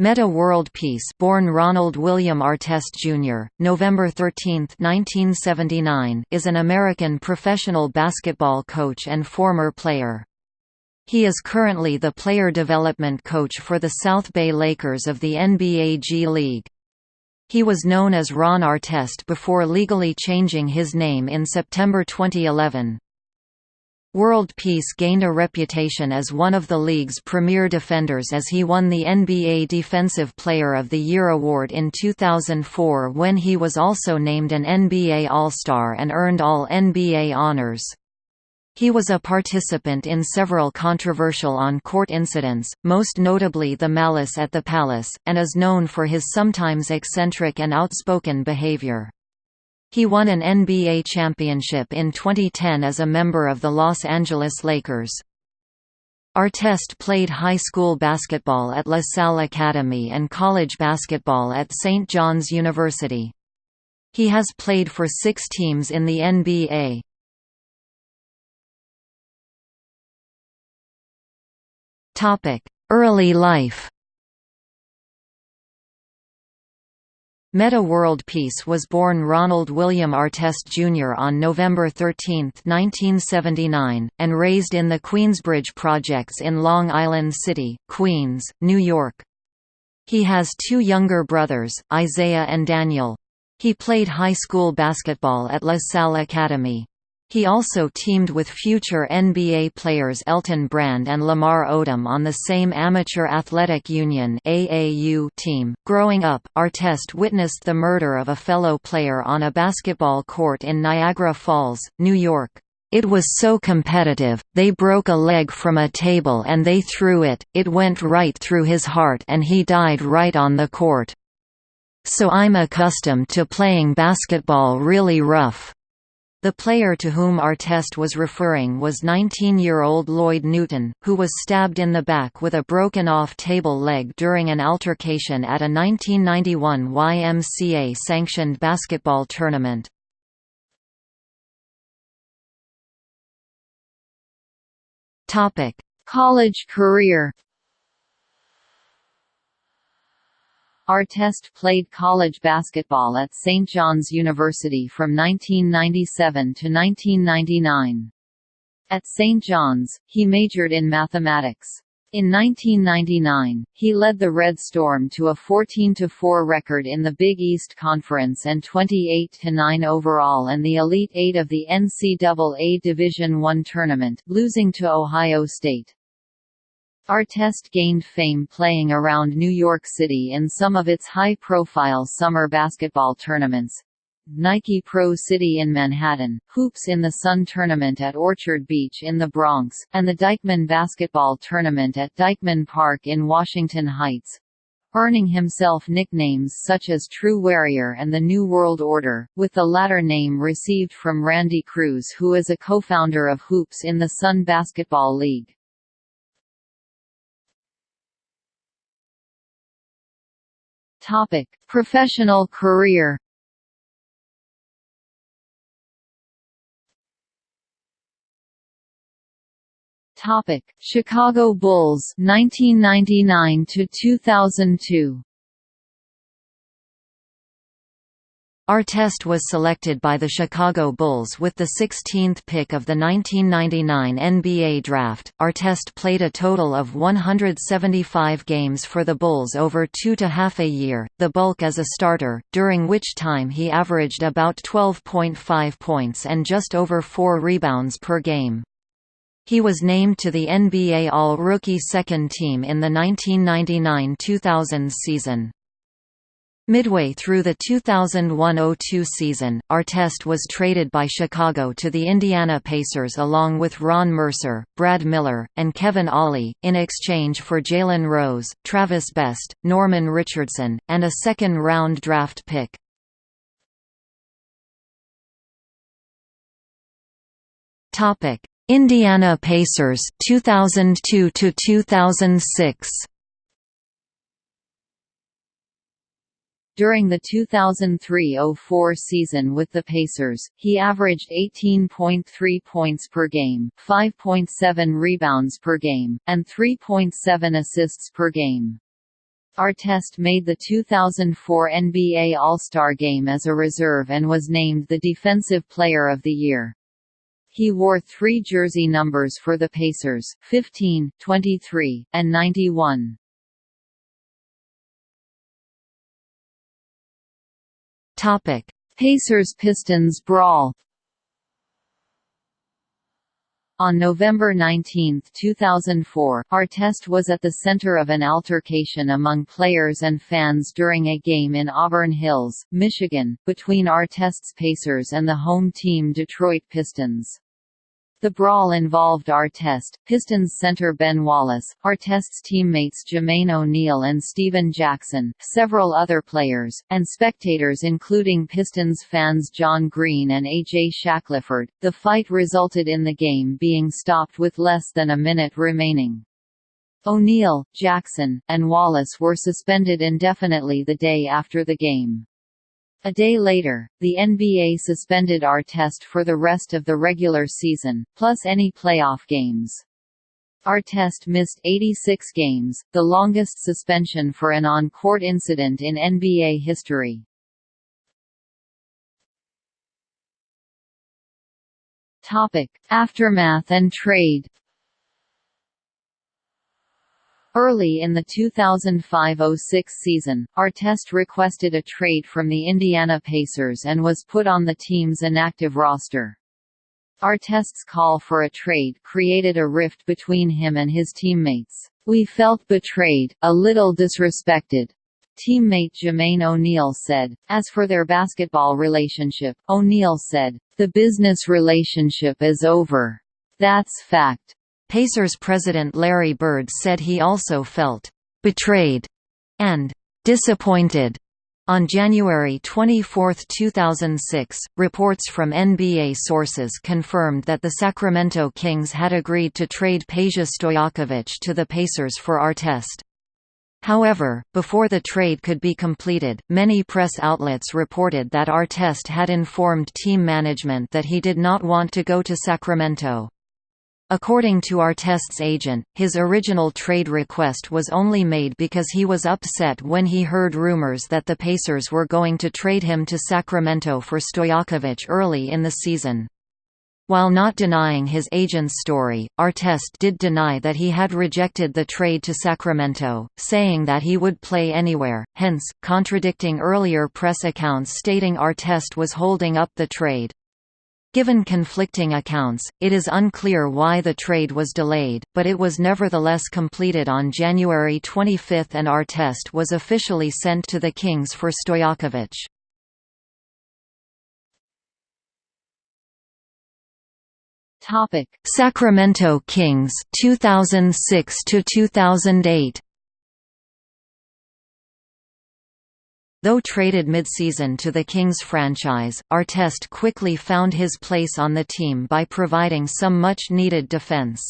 Metta World Peace born Ronald William Artest Jr., November 13, 1979 is an American professional basketball coach and former player. He is currently the player development coach for the South Bay Lakers of the NBA G League. He was known as Ron Artest before legally changing his name in September 2011. World Peace gained a reputation as one of the league's premier defenders as he won the NBA Defensive Player of the Year award in 2004 when he was also named an NBA All-Star and earned all NBA honors. He was a participant in several controversial on-court incidents, most notably the Malice at the Palace, and is known for his sometimes eccentric and outspoken behavior. He won an NBA championship in 2010 as a member of the Los Angeles Lakers. Artest played high school basketball at La Salle Academy and college basketball at St. John's University. He has played for six teams in the NBA. Early life Metta World Peace was born Ronald William Artest Jr. on November 13, 1979, and raised in the Queensbridge Projects in Long Island City, Queens, New York. He has two younger brothers, Isaiah and Daniel. He played high school basketball at La Salle Academy. He also teamed with future NBA players Elton Brand and Lamar Odom on the same Amateur Athletic Union (AAU) team. Growing up, Artest witnessed the murder of a fellow player on a basketball court in Niagara Falls, New York. It was so competitive, they broke a leg from a table and they threw it, it went right through his heart and he died right on the court. So I'm accustomed to playing basketball really rough. The player to whom Artest was referring was 19-year-old Lloyd Newton, who was stabbed in the back with a broken-off table leg during an altercation at a 1991 YMCA-sanctioned basketball tournament. College career Artest played college basketball at St. John's University from 1997 to 1999. At St. John's, he majored in mathematics. In 1999, he led the Red Storm to a 14–4 record in the Big East Conference and 28–9 overall and the Elite Eight of the NCAA Division I tournament, losing to Ohio State. Artest gained fame playing around New York City in some of its high-profile summer basketball tournaments. Nike Pro City in Manhattan, Hoops in the Sun Tournament at Orchard Beach in the Bronx, and the Dyckman Basketball Tournament at Dyckman Park in Washington Heights. Earning himself nicknames such as True Warrior and the New World Order, with the latter name received from Randy Cruz who is a co-founder of Hoops in the Sun Basketball League. Topic: Professional career. Topic: Chicago Bulls 1999 to 2002. Artest was selected by the Chicago Bulls with the 16th pick of the 1999 NBA Draft. Artest played a total of 175 games for the Bulls over two to half a year, the bulk as a starter, during which time he averaged about 12.5 points and just over 4 rebounds per game. He was named to the NBA All-Rookie Second Team in the 1999–2000 season. Midway through the 2001–02 season, Artest was traded by Chicago to the Indiana Pacers along with Ron Mercer, Brad Miller, and Kevin Ollie, in exchange for Jalen Rose, Travis Best, Norman Richardson, and a second-round draft pick. Indiana Pacers 2002 2006 During the 2003–04 season with the Pacers, he averaged 18.3 points per game, 5.7 rebounds per game, and 3.7 assists per game. Artest made the 2004 NBA All-Star Game as a reserve and was named the Defensive Player of the Year. He wore three jersey numbers for the Pacers, 15, 23, and 91. Pacers-Pistons brawl on November 19, 2004, Artest was at the center of an altercation among players and fans during a game in Auburn Hills, Michigan, between Artest's Pacers and the home team Detroit Pistons. The brawl involved Artest, Pistons center Ben Wallace, Artest's teammates Jermaine O'Neal and Stephen Jackson, several other players, and spectators including Pistons fans John Green and A.J. Shackelford. The fight resulted in the game being stopped with less than a minute remaining. O'Neal, Jackson, and Wallace were suspended indefinitely the day after the game. A day later, the NBA suspended Artest for the rest of the regular season, plus any playoff games. Artest missed 86 games, the longest suspension for an on-court incident in NBA history. Topic: Aftermath and trade. Early in the 2005–06 season, Artest requested a trade from the Indiana Pacers and was put on the team's inactive roster. Artest's call for a trade created a rift between him and his teammates. We felt betrayed, a little disrespected. Teammate Jermaine O'Neal said. As for their basketball relationship, O'Neal said, The business relationship is over. That's fact. Pacers president Larry Bird said he also felt «betrayed» and «disappointed» On January 24, 2006, reports from NBA sources confirmed that the Sacramento Kings had agreed to trade Peja Stojakovic to the Pacers for Artest. However, before the trade could be completed, many press outlets reported that Artest had informed team management that he did not want to go to Sacramento. According to Artest's agent, his original trade request was only made because he was upset when he heard rumors that the Pacers were going to trade him to Sacramento for Stojakovic early in the season. While not denying his agent's story, Artest did deny that he had rejected the trade to Sacramento, saying that he would play anywhere, hence, contradicting earlier press accounts stating Artest was holding up the trade. Given conflicting accounts, it is unclear why the trade was delayed, but it was nevertheless completed on January 25 and Artest was officially sent to the Kings for Stojakovic. Sacramento Kings 2006 to 2008 Though traded mid-season to the Kings franchise, Artest quickly found his place on the team by providing some much-needed defense.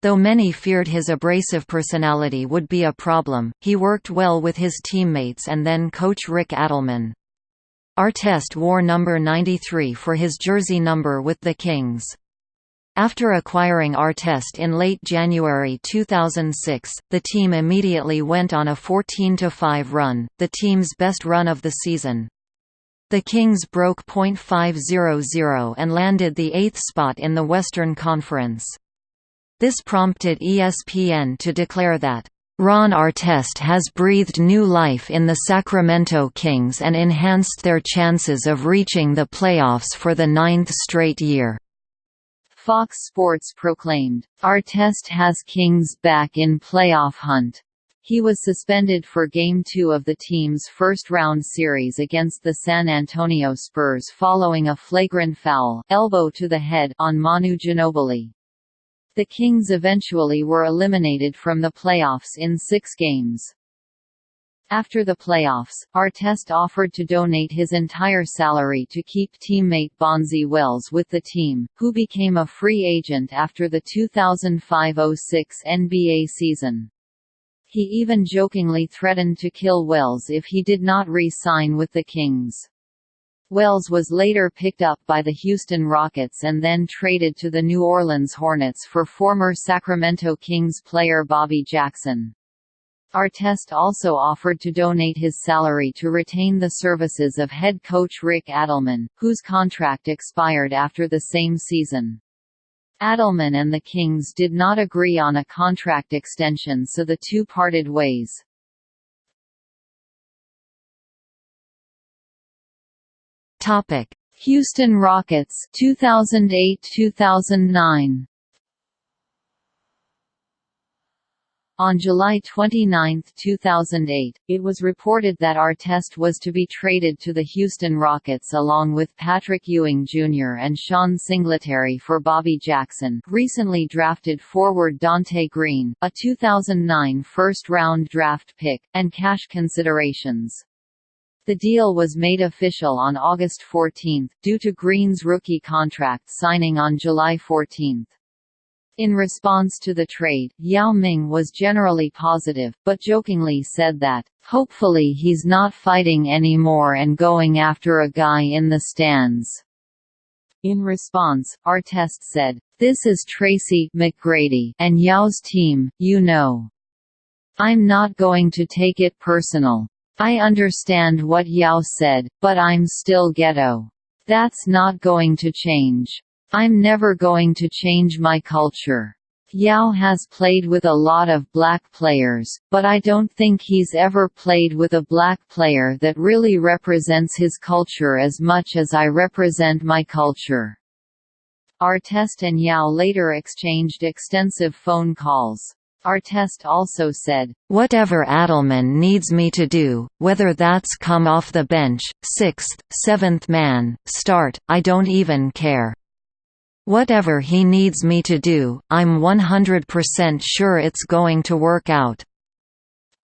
Though many feared his abrasive personality would be a problem, he worked well with his teammates and then coach Rick Adelman. Artest wore number 93 for his jersey number with the Kings. After acquiring Artest in late January 2006, the team immediately went on a 14–5 run, the team's best run of the season. The Kings broke .500 and landed the eighth spot in the Western Conference. This prompted ESPN to declare that, "...Ron Artest has breathed new life in the Sacramento Kings and enhanced their chances of reaching the playoffs for the ninth straight year." Fox Sports proclaimed, Artest has Kings back in playoff hunt. He was suspended for Game 2 of the team's first-round series against the San Antonio Spurs following a flagrant foul elbow to the head on Manu Ginobili. The Kings eventually were eliminated from the playoffs in six games. After the playoffs, Artest offered to donate his entire salary to keep teammate Bonzi Wells with the team, who became a free agent after the 2005–06 NBA season. He even jokingly threatened to kill Wells if he did not re-sign with the Kings. Wells was later picked up by the Houston Rockets and then traded to the New Orleans Hornets for former Sacramento Kings player Bobby Jackson. Artest also offered to donate his salary to retain the services of head coach Rick Adelman, whose contract expired after the same season. Adelman and the Kings did not agree on a contract extension so the two parted ways. Houston Rockets 2008-2009 On July 29, 2008, it was reported that Artest was to be traded to the Houston Rockets along with Patrick Ewing Jr. and Sean Singletary for Bobby Jackson recently drafted forward Dante Green, a 2009 first-round draft pick, and cash considerations. The deal was made official on August 14, due to Green's rookie contract signing on July 14. In response to the trade, Yao Ming was generally positive, but jokingly said that, "...hopefully he's not fighting anymore and going after a guy in the stands." In response, Artest said, This is Tracy McGrady and Yao's team, you know. I'm not going to take it personal. I understand what Yao said, but I'm still ghetto. That's not going to change. I'm never going to change my culture. Yao has played with a lot of black players, but I don't think he's ever played with a black player that really represents his culture as much as I represent my culture. Artest and Yao later exchanged extensive phone calls. Artest also said, Whatever Adelman needs me to do, whether that's come off the bench, sixth, seventh man, start, I don't even care. Whatever he needs me to do, I'm 100% sure it's going to work out.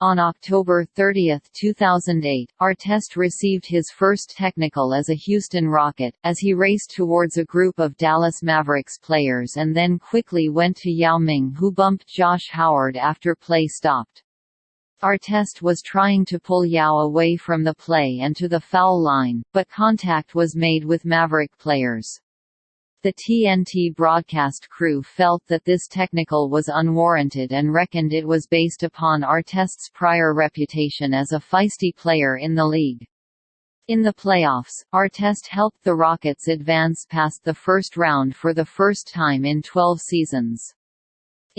On October 30, 2008, Artest received his first technical as a Houston Rocket, as he raced towards a group of Dallas Mavericks players and then quickly went to Yao Ming who bumped Josh Howard after play stopped. Artest was trying to pull Yao away from the play and to the foul line, but contact was made with Maverick players. The TNT broadcast crew felt that this technical was unwarranted and reckoned it was based upon Artest's prior reputation as a feisty player in the league. In the playoffs, Artest helped the Rockets advance past the first round for the first time in 12 seasons.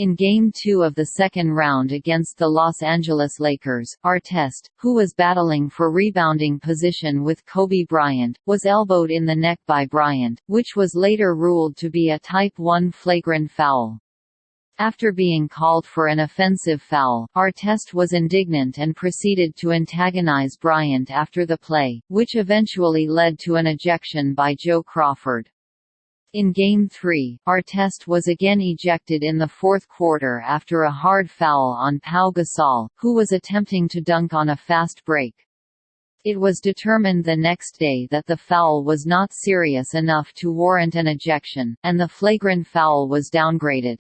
In Game 2 of the second round against the Los Angeles Lakers, Artest, who was battling for rebounding position with Kobe Bryant, was elbowed in the neck by Bryant, which was later ruled to be a Type 1 flagrant foul. After being called for an offensive foul, Artest was indignant and proceeded to antagonize Bryant after the play, which eventually led to an ejection by Joe Crawford. In Game 3, Artest was again ejected in the fourth quarter after a hard foul on Pau Gasol, who was attempting to dunk on a fast break. It was determined the next day that the foul was not serious enough to warrant an ejection, and the flagrant foul was downgraded.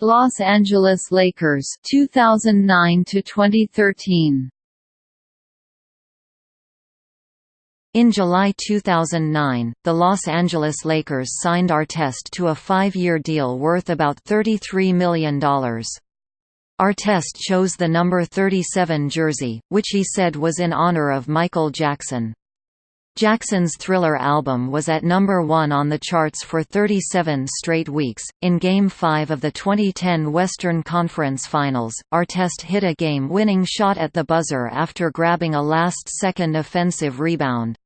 Los Angeles Lakers 2009 to 2013. In July 2009, the Los Angeles Lakers signed Artest to a five-year deal worth about $33 million. Artest chose the number 37 jersey, which he said was in honor of Michael Jackson. Jackson's Thriller album was at number 1 on the charts for 37 straight weeks. In Game 5 of the 2010 Western Conference Finals, Artest hit a game winning shot at the buzzer after grabbing a last second offensive rebound.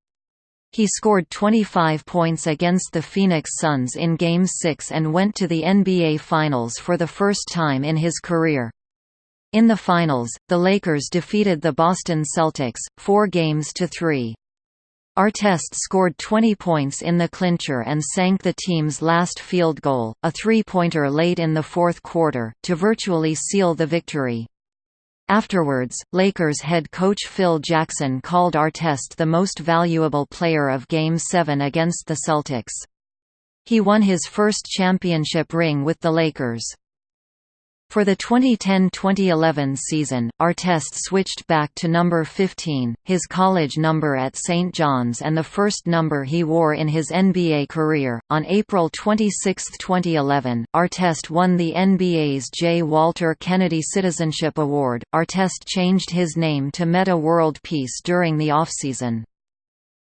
He scored 25 points against the Phoenix Suns in Game 6 and went to the NBA Finals for the first time in his career. In the finals, the Lakers defeated the Boston Celtics, four games to three. Artest scored 20 points in the clincher and sank the team's last field goal, a three-pointer late in the fourth quarter, to virtually seal the victory. Afterwards, Lakers head coach Phil Jackson called Artest the most valuable player of Game 7 against the Celtics. He won his first championship ring with the Lakers. For the 2010–2011 season, Artest switched back to number 15, his college number at St. John's and the first number he wore in his NBA career. On April 26, 2011, Artest won the NBA's J. Walter Kennedy Citizenship Award. Artest changed his name to Metta World Peace during the offseason.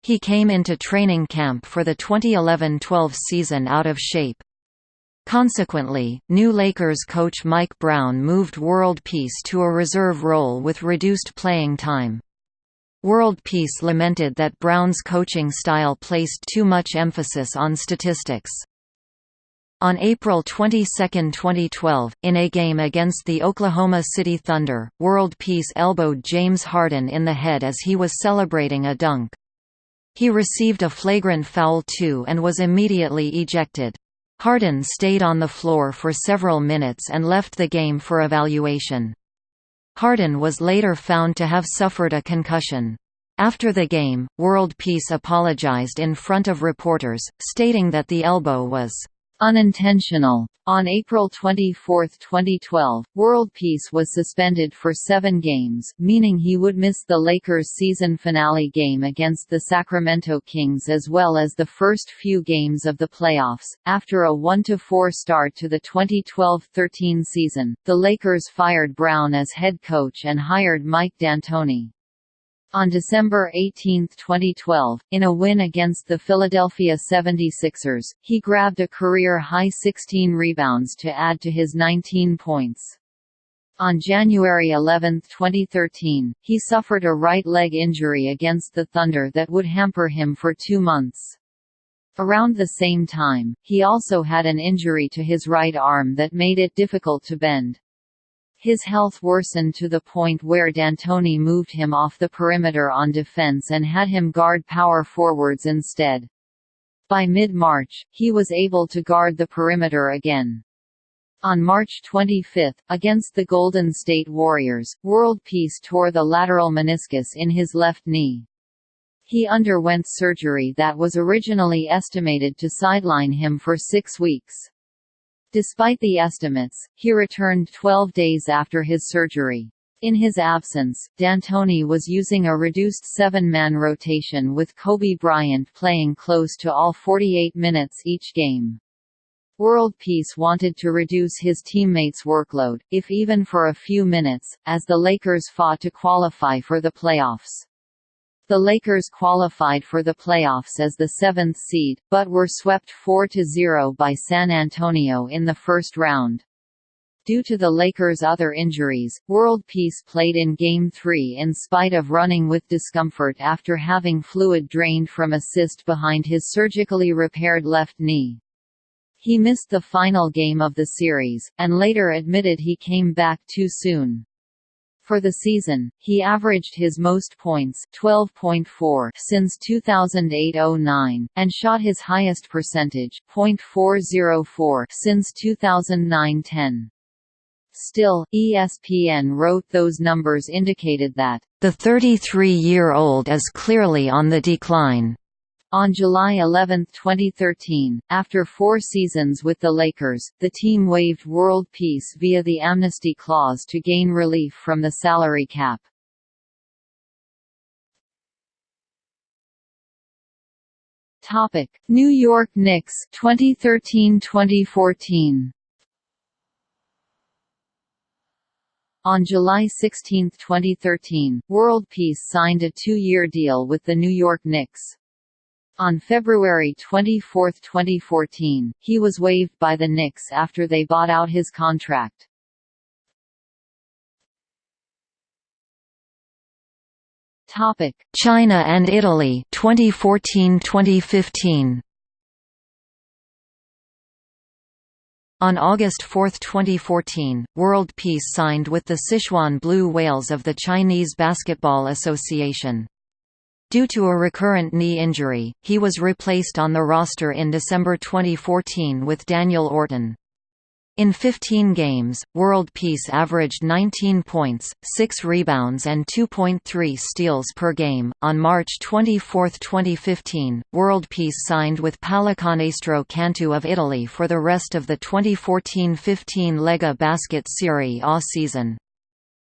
He came into training camp for the 2011–12 season out of shape. Consequently, new Lakers coach Mike Brown moved World Peace to a reserve role with reduced playing time. World Peace lamented that Brown's coaching style placed too much emphasis on statistics. On April 22, 2012, in a game against the Oklahoma City Thunder, World Peace elbowed James Harden in the head as he was celebrating a dunk. He received a flagrant foul too and was immediately ejected. Harden stayed on the floor for several minutes and left the game for evaluation. Harden was later found to have suffered a concussion. After the game, World Peace apologized in front of reporters, stating that the elbow was unintentional. On April 24, 2012, World Peace was suspended for seven games, meaning he would miss the Lakers' season finale game against the Sacramento Kings as well as the first few games of the playoffs. After a 1-4 start to the 2012-13 season, the Lakers fired Brown as head coach and hired Mike D'Antoni. On December 18, 2012, in a win against the Philadelphia 76ers, he grabbed a career-high 16 rebounds to add to his 19 points. On January 11, 2013, he suffered a right leg injury against the Thunder that would hamper him for two months. Around the same time, he also had an injury to his right arm that made it difficult to bend. His health worsened to the point where D'Antoni moved him off the perimeter on defense and had him guard power forwards instead. By mid-March, he was able to guard the perimeter again. On March 25, against the Golden State Warriors, World Peace tore the lateral meniscus in his left knee. He underwent surgery that was originally estimated to sideline him for six weeks. Despite the estimates, he returned 12 days after his surgery. In his absence, D'Antoni was using a reduced seven-man rotation with Kobe Bryant playing close to all 48 minutes each game. World Peace wanted to reduce his teammates' workload, if even for a few minutes, as the Lakers fought to qualify for the playoffs. The Lakers qualified for the playoffs as the seventh seed, but were swept 4–0 by San Antonio in the first round. Due to the Lakers' other injuries, World Peace played in Game 3 in spite of running with discomfort after having fluid drained from a cyst behind his surgically repaired left knee. He missed the final game of the series, and later admitted he came back too soon. For the season, he averaged his most points 12.4 since 2008-09, and shot his highest percentage .404 since 2009-10. Still, ESPN wrote those numbers indicated that, "...the 33-year-old is clearly on the decline." On July 11, 2013, after four seasons with the Lakers, the team waived world peace via the amnesty clause to gain relief from the salary cap. Topic: New York Knicks 2013-2014. On July 16, 2013, World Peace signed a two-year deal with the New York Knicks. On February 24, 2014, he was waived by the Knicks after they bought out his contract. Topic: China and Italy 2014-2015. On August 4, 2014, World Peace signed with the Sichuan Blue Whales of the Chinese Basketball Association. Due to a recurrent knee injury, he was replaced on the roster in December 2014 with Daniel Orton. In 15 games, World Peace averaged 19 points, 6 rebounds, and 2.3 steals per game. On March 24, 2015, World Peace signed with Pallacanestro Cantu of Italy for the rest of the 2014 15 Lega Basket Serie A season.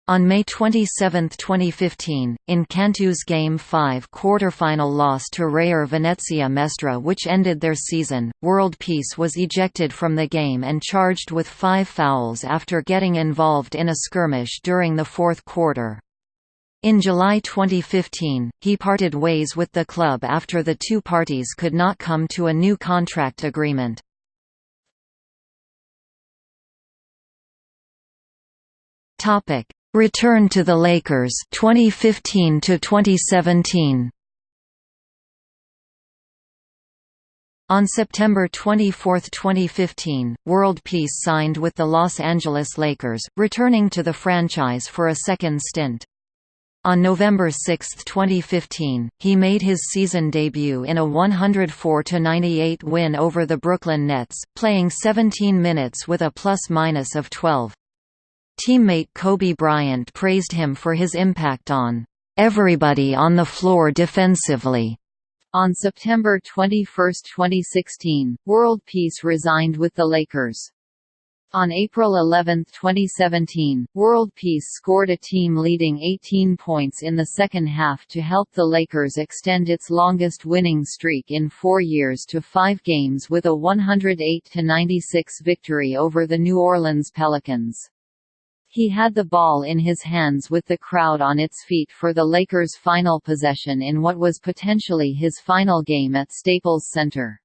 On May 27, 2015, in Cantu's Game 5 quarterfinal loss to Reyer Venezia Mestre which ended their season, World Peace was ejected from the game and charged with five fouls after getting involved in a skirmish during the fourth quarter. In July 2015, he parted ways with the club after the two parties could not come to a new contract agreement. Topic Return to the Lakers 2015 to 2017 On September 24, 2015, World Peace signed with the Los Angeles Lakers, returning to the franchise for a second stint. On November 6, 2015, he made his season debut in a 104–98 win over the Brooklyn Nets, playing 17 minutes with a plus-minus of 12. Teammate Kobe Bryant praised him for his impact on everybody on the floor defensively. On September 21, 2016, World Peace resigned with the Lakers. On April 11, 2017, World Peace scored a team-leading 18 points in the second half to help the Lakers extend its longest winning streak in four years to five games with a 108–96 victory over the New Orleans Pelicans. He had the ball in his hands with the crowd on its feet for the Lakers' final possession in what was potentially his final game at Staples Center.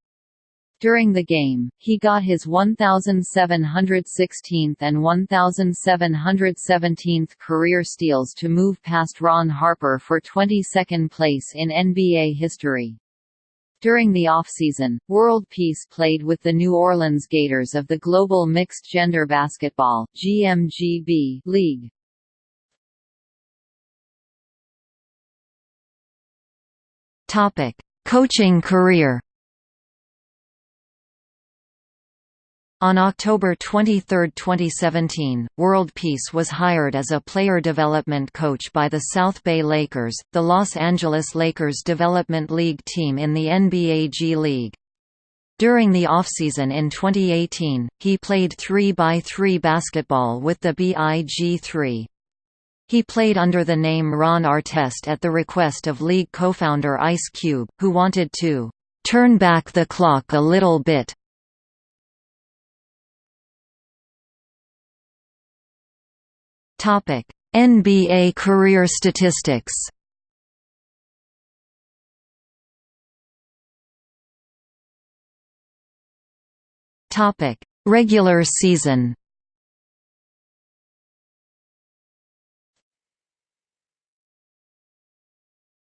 During the game, he got his 1,716th and 1,717th career steals to move past Ron Harper for 22nd place in NBA history. During the offseason, World Peace played with the New Orleans Gators of the Global Mixed Gender Basketball GMGB League. Topic: Coaching career On October 23, 2017, World Peace was hired as a player development coach by the South Bay Lakers, the Los Angeles Lakers Development League team in the NBA G League. During the offseason in 2018, he played 3x3 basketball with the BIG3. He played under the name Ron Artest at the request of league co-founder Ice Cube, who wanted to "...turn back the clock a little bit." Topic: NBA career statistics. Topic: Regular season.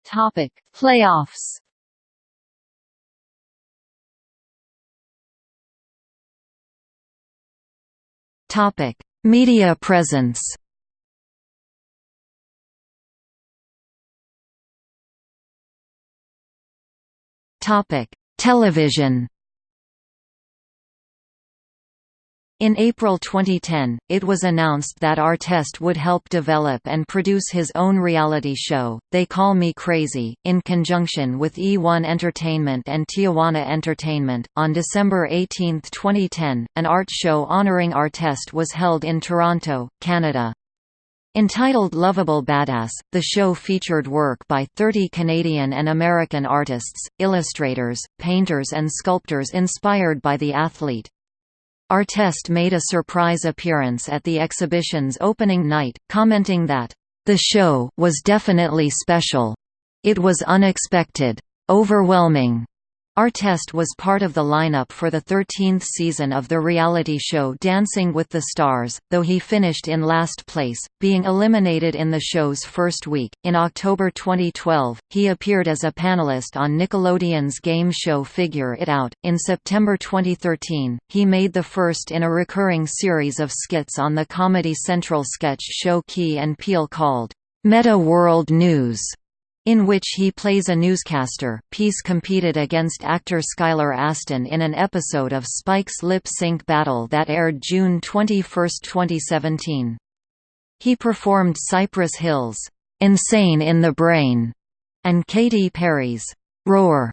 Topic: Playoffs. Topic: Media presence. Television. In April 2010, it was announced that Artest would help develop and produce his own reality show, They Call Me Crazy, in conjunction with E1 Entertainment and Tijuana Entertainment. On December 18, 2010, an art show honoring Artest was held in Toronto, Canada. Entitled Lovable Badass, the show featured work by 30 Canadian and American artists, illustrators, painters and sculptors inspired by the athlete. Artest made a surprise appearance at the exhibition's opening night, commenting that, "...the show was definitely special. It was unexpected. Overwhelming. Artest was part of the lineup for the 13th season of the reality show Dancing with the Stars, though he finished in last place, being eliminated in the show's first week. In October 2012, he appeared as a panelist on Nickelodeon's game show Figure It Out. In September 2013, he made the first in a recurring series of skits on the Comedy Central sketch show Key and Peele called Metta World News. In which he plays a newscaster. Peace competed against actor Skylar Astin in an episode of Spike's Lip Sync Battle that aired June 21, 2017. He performed Cypress Hill's Insane in the Brain and Katy Perry's Roar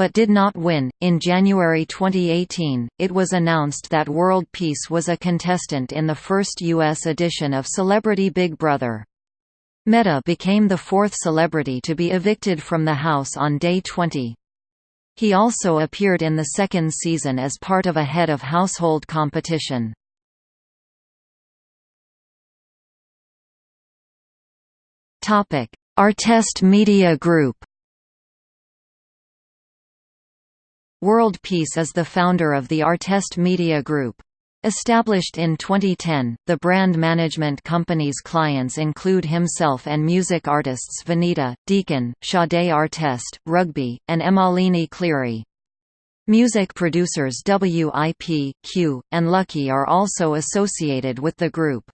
but did not win. In January 2018, it was announced that World Peace was a contestant in the first U.S. edition of Celebrity Big Brother. Metta became the fourth celebrity to be evicted from the house on day 20. He also appeared in the second season as part of a head of household competition. Artest Media Group World Peace is the founder of the Artest Media Group. Established in 2010, the brand management company's clients include himself and music artists Venita, Deacon, Sade Artest, Rugby, and Emalini Cleary. Music producers WIP, Q, and Lucky are also associated with the group.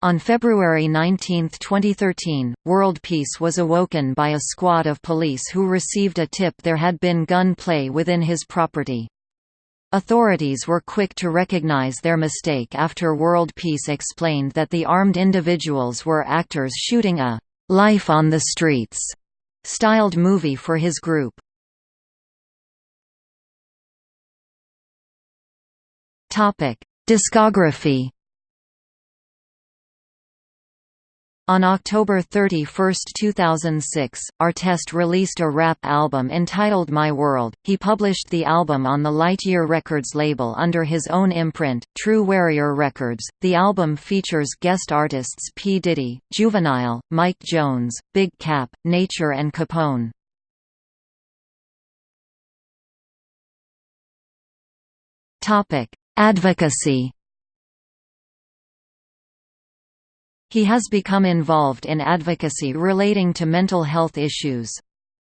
On February 19, 2013, World Peace was awoken by a squad of police who received a tip there had been gun play within his property. Authorities were quick to recognize their mistake after World Peace explained that the armed individuals were actors shooting a «Life on the Streets» styled movie for his group. Discography On October 31, 2006, Artest released a rap album entitled My World. He published the album on the Lightyear Records label under his own imprint, True Warrior Records. The album features guest artists P. Diddy, Juvenile, Mike Jones, Big Cap, Nature and Capone. Advocacy He has become involved in advocacy relating to mental health issues.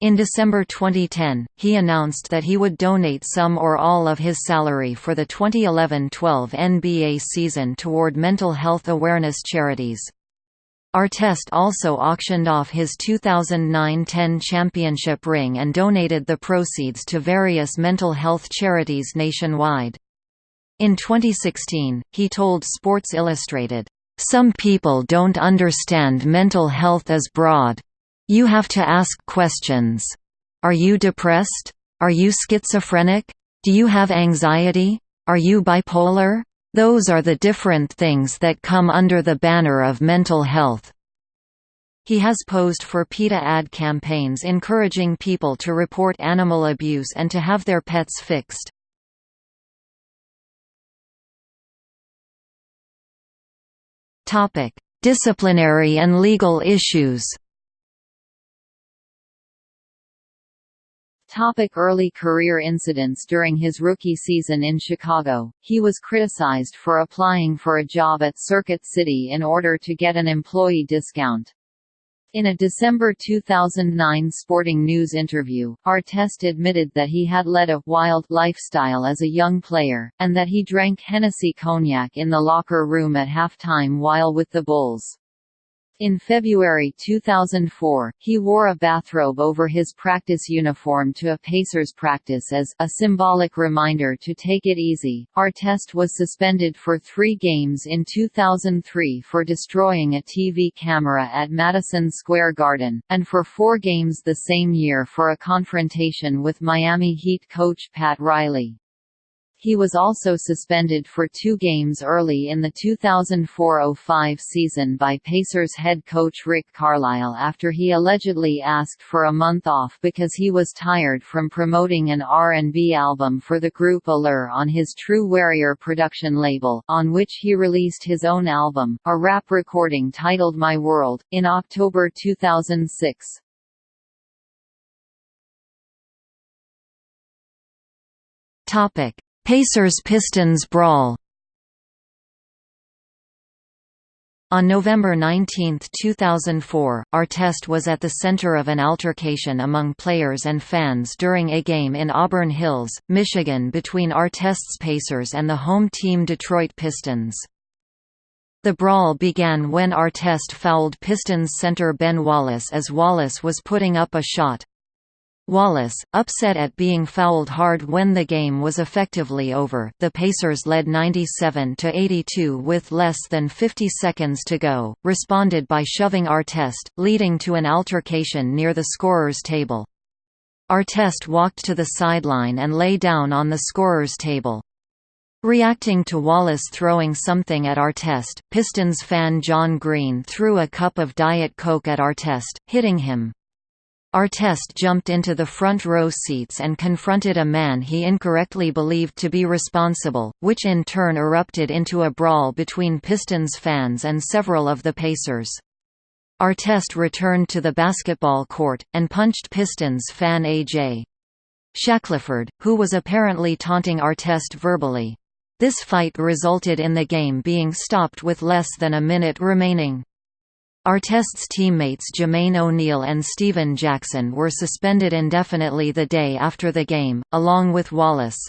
In December 2010, he announced that he would donate some or all of his salary for the 2011–12 NBA season toward mental health awareness charities. Artest also auctioned off his 2009–10 championship ring and donated the proceeds to various mental health charities nationwide. In 2016, he told Sports Illustrated, some people don't understand mental health as broad. You have to ask questions. Are you depressed? Are you schizophrenic? Do you have anxiety? Are you bipolar? Those are the different things that come under the banner of mental health. He has posed for PETA ad campaigns encouraging people to report animal abuse and to have their pets fixed. Topic: Disciplinary and legal issues. Topic early career incidents During his rookie season in Chicago, he was criticized for applying for a job at Circuit City in order to get an employee discount. In a December 2009 Sporting News interview, Artest admitted that he had led a «wild» lifestyle as a young player, and that he drank Hennessy cognac in the locker room at halftime while with the Bulls. In February 2004, he wore a bathrobe over his practice uniform to a Pacers practice as a symbolic reminder to take it easy. Artest was suspended for three games in 2003 for destroying a TV camera at Madison Square Garden, and for four games the same year for a confrontation with Miami Heat coach Pat Riley. He was also suspended for two games early in the 2004–05 season by Pacers head coach Rick Carlisle after he allegedly asked for a month off because he was tired from promoting an R&B album for the group Allure on his True Warrior production label, on which he released his own album, a rap recording titled My World, in October 2006. Topic Pacers–Pistons brawl On November 19, 2004, Artest was at the center of an altercation among players and fans during a game in Auburn Hills, Michigan between Artest's Pacers and the home team Detroit Pistons. The brawl began when Artest fouled Pistons center Ben Wallace as Wallace was putting up a shot. Wallace, upset at being fouled hard when the game was effectively over the Pacers led 97–82 with less than 50 seconds to go, responded by shoving Artest, leading to an altercation near the scorer's table. Artest walked to the sideline and lay down on the scorer's table. Reacting to Wallace throwing something at Artest, Pistons fan John Green threw a cup of Diet Coke at Artest, hitting him. Artest jumped into the front row seats and confronted a man he incorrectly believed to be responsible, which in turn erupted into a brawl between Pistons fans and several of the Pacers. Artest returned to the basketball court, and punched Pistons fan A.J. Shackelford, who was apparently taunting Artest verbally. This fight resulted in the game being stopped with less than a minute remaining. Artest's teammates Jermaine O'Neal and Stephen Jackson were suspended indefinitely the day after the game, along with Wallace.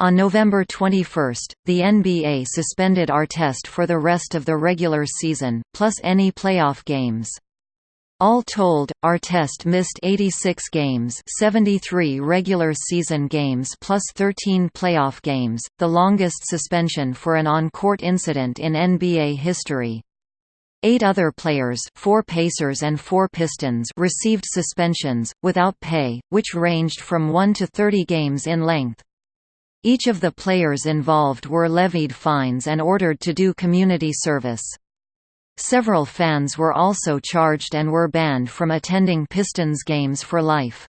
On November 21, the NBA suspended Artest for the rest of the regular season, plus any playoff games. All told, Artest missed 86 games 73 regular season games plus 13 playoff games, the longest suspension for an on-court incident in NBA history. Eight other players four Pacers and four Pistons received suspensions, without pay, which ranged from 1 to 30 games in length. Each of the players involved were levied fines and ordered to do community service. Several fans were also charged and were banned from attending Pistons games for life.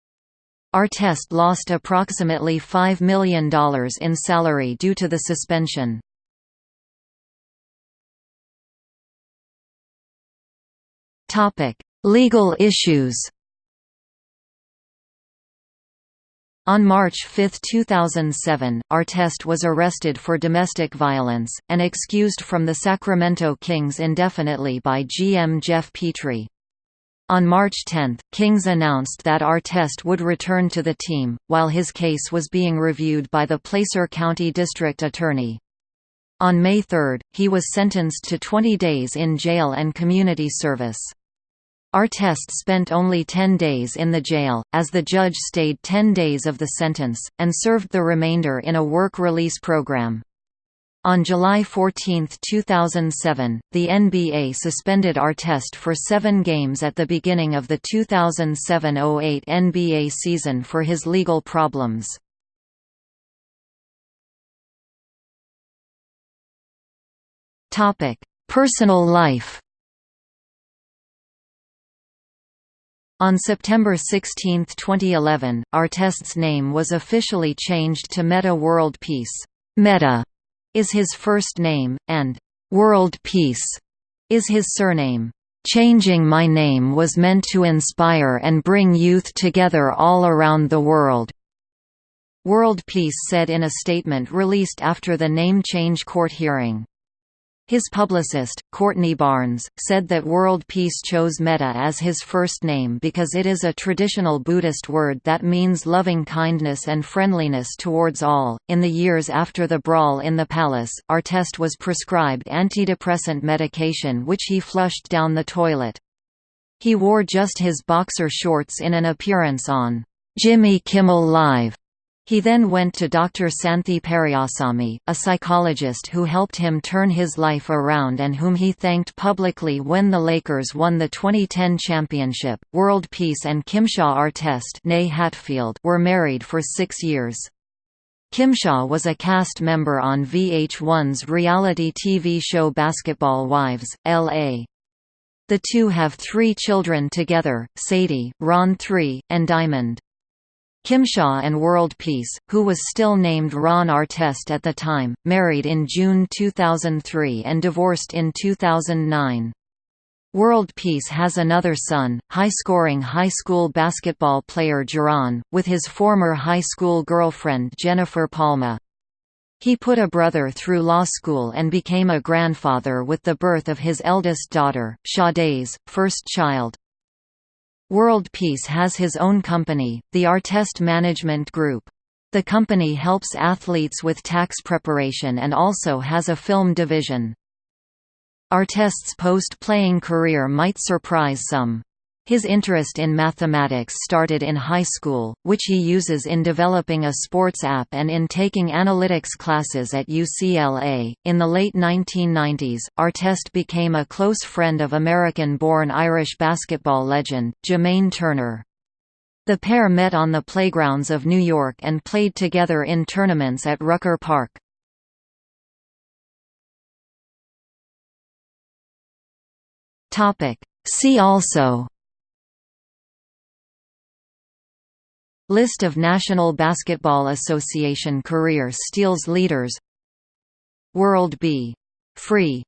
Artest lost approximately $5 million in salary due to the suspension. Topic: Legal issues. On March 5, 2007, Artest was arrested for domestic violence, and excused from the Sacramento Kings indefinitely by GM Geoff Petrie. On March 10, Kings announced that Artest would return to the team, while his case was being reviewed by the Placer County District Attorney. On May 3, he was sentenced to 20 days in jail and community service. Artest spent only 10 days in the jail, as the judge stayed 10 days of the sentence, and served the remainder in a work release program. On July 14, 2007, the NBA suspended Artest for seven games at the beginning of the 2007–08 NBA season for his legal problems. Personal life On September 16, 2011, Artest's name was officially changed to Metta World Peace. Metta is his first name, and World Peace is his surname. Changing my name was meant to inspire and bring youth together all around the world. World Peace said in a statement released after the name change court hearing. His publicist, Courtney Barnes, said that World Peace chose Metta as his first name because it is a traditional Buddhist word that means loving kindness and friendliness towards all. In the years after the brawl in the palace, Artest was prescribed antidepressant medication which he flushed down the toilet. He wore just his boxer shorts in an appearance on Jimmy Kimmel Live he then went to Dr. Santhi Periasamy, a psychologist who helped him turn his life around and whom he thanked publicly when the Lakers won the 2010 championship. World Peace and Kimsha Artest Hatfield were married for six years. Kimsha was a cast member on VH1's reality TV show Basketball Wives, L.A. The two have three children together, Sadie, Ron 3, and Diamond. Kimsha and World Peace, who was still named Ron Artest at the time, married in June 2003 and divorced in 2009. World Peace has another son, high-scoring high school basketball player Jeron, with his former high school girlfriend Jennifer Palma. He put a brother through law school and became a grandfather with the birth of his eldest daughter, Sade's, first child. World Peace has his own company, the Artest Management Group. The company helps athletes with tax preparation and also has a film division. Artest's post-playing career might surprise some. His interest in mathematics started in high school, which he uses in developing a sports app and in taking analytics classes at UCLA. In the late 1990s, Artest became a close friend of American born Irish basketball legend, Jermaine Turner. The pair met on the playgrounds of New York and played together in tournaments at Rucker Park. See also List of National Basketball Association career steals leaders World B. Free